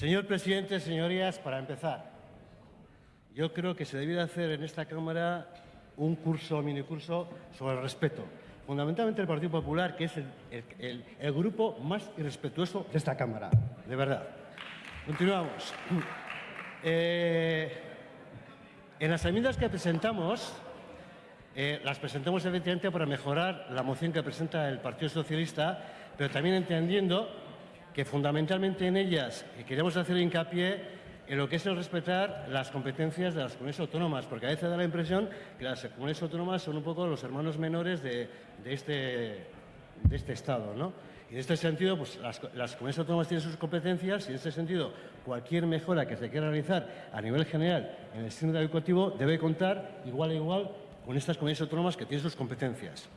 Señor presidente, señorías, para empezar, yo creo que se debiera hacer en esta Cámara un curso, minicurso, sobre el respeto. Fundamentalmente el Partido Popular, que es el, grupo más irrespetuoso de esta Cámara, de verdad. Continuamos. Eh, en las enmiendas que presentamos, eh, las presentamos efectivamente para mejorar la moción que presenta el Partido Socialista, pero también entendiendo que fundamentalmente en ellas queremos hacer hincapié en lo que es el respetar las competencias de las comunidades autónomas, porque a veces da la impresión que las comunidades autónomas son un poco los hermanos menores de, este, de este Estado, ¿no? Y en este sentido, pues las, comunidades autónomas tienen sus competencias y en este sentido cualquier mejora que se quiera realizar a nivel general en el sistema educativo debe contar igual a igual con estas comunidades autónomas que tienen sus competencias.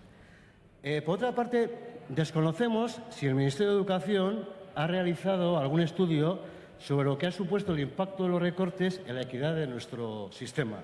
Eh, por otra parte, desconocemos si el Ministerio de Educación ha realizado algún estudio sobre lo que ha supuesto el impacto de los recortes en la equidad de nuestro sistema.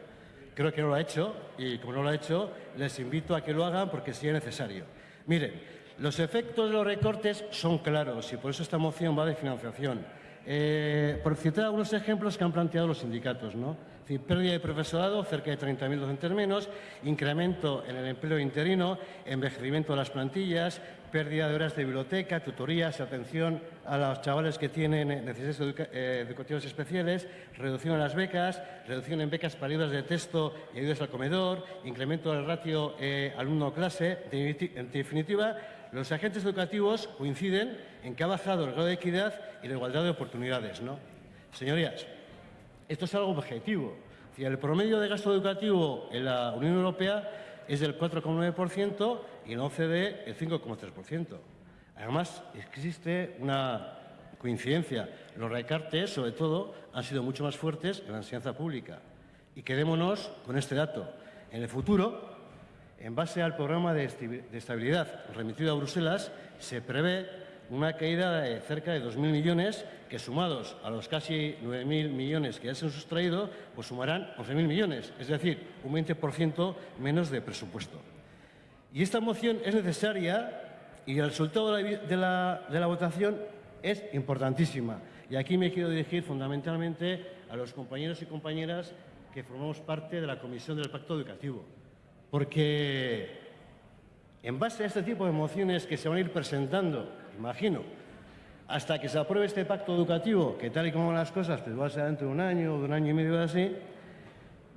Creo que no lo ha hecho y como no lo ha hecho, les invito a que lo hagan porque es necesario. Miren, los efectos de los recortes son claros y por eso esta moción va de financiación. Eh, por citar algunos ejemplos que han planteado los sindicatos, ¿no? pérdida de profesorado, cerca de 30.000 docentes menos, incremento en el empleo interino, envejecimiento de las plantillas, pérdida de horas de biblioteca, tutorías, atención a los chavales que tienen necesidades eh, educativas especiales, reducción en las becas, reducción en becas para de texto y ayudas al comedor, incremento del ratio eh, alumno-clase. En definitiva, los agentes educativos coinciden en que ha bajado el grado de equidad y la igualdad de oportunidades. ¿no? Señorías, esto es algo objetivo. El promedio de gasto educativo en la Unión Europea es del 4,9% y en OCDE el 5,3%. Además, existe una coincidencia. Los recartes, sobre todo, han sido mucho más fuertes en la enseñanza pública. Y quedémonos con este dato. En el futuro, en base al programa de estabilidad remitido a Bruselas, se prevé una caída de cerca de 2.000 millones que sumados a los casi 9.000 millones que ya se han sustraído, pues sumarán 11.000 millones, es decir, un 20% menos de presupuesto. Y esta moción es necesaria y el resultado de la, votación es importantísima. Y aquí me quiero dirigir fundamentalmente a los compañeros y compañeras que formamos parte de la Comisión del Pacto Educativo porque en base a este tipo de mociones que se van a ir presentando, imagino, hasta que se apruebe este pacto educativo, que tal y como van las cosas, pues va a ser dentro de un año o de un año y medio así,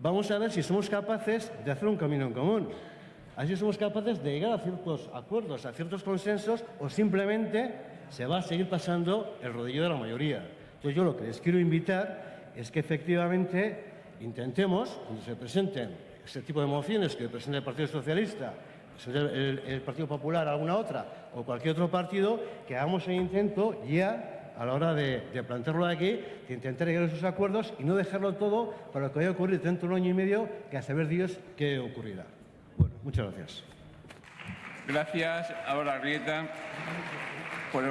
vamos a ver si somos capaces de hacer un camino en común. Así somos capaces de llegar a ciertos acuerdos, a ciertos consensos, o simplemente se va a seguir pasando el rodillo de la mayoría. Entonces yo lo que les quiero invitar es que efectivamente intentemos, cuando se presenten este tipo de mociones que presenta el Partido Socialista, el, Partido Popular, alguna otra, o cualquier otro partido, que hagamos el intento ya a la hora de, plantearlo aquí, de intentar llegar a esos acuerdos y no dejarlo todo para lo que vaya a ocurrir dentro de un año y medio, que a saber Dios qué ocurrirá. Bueno, muchas gracias. Gracias. Ahora, Rieta, por el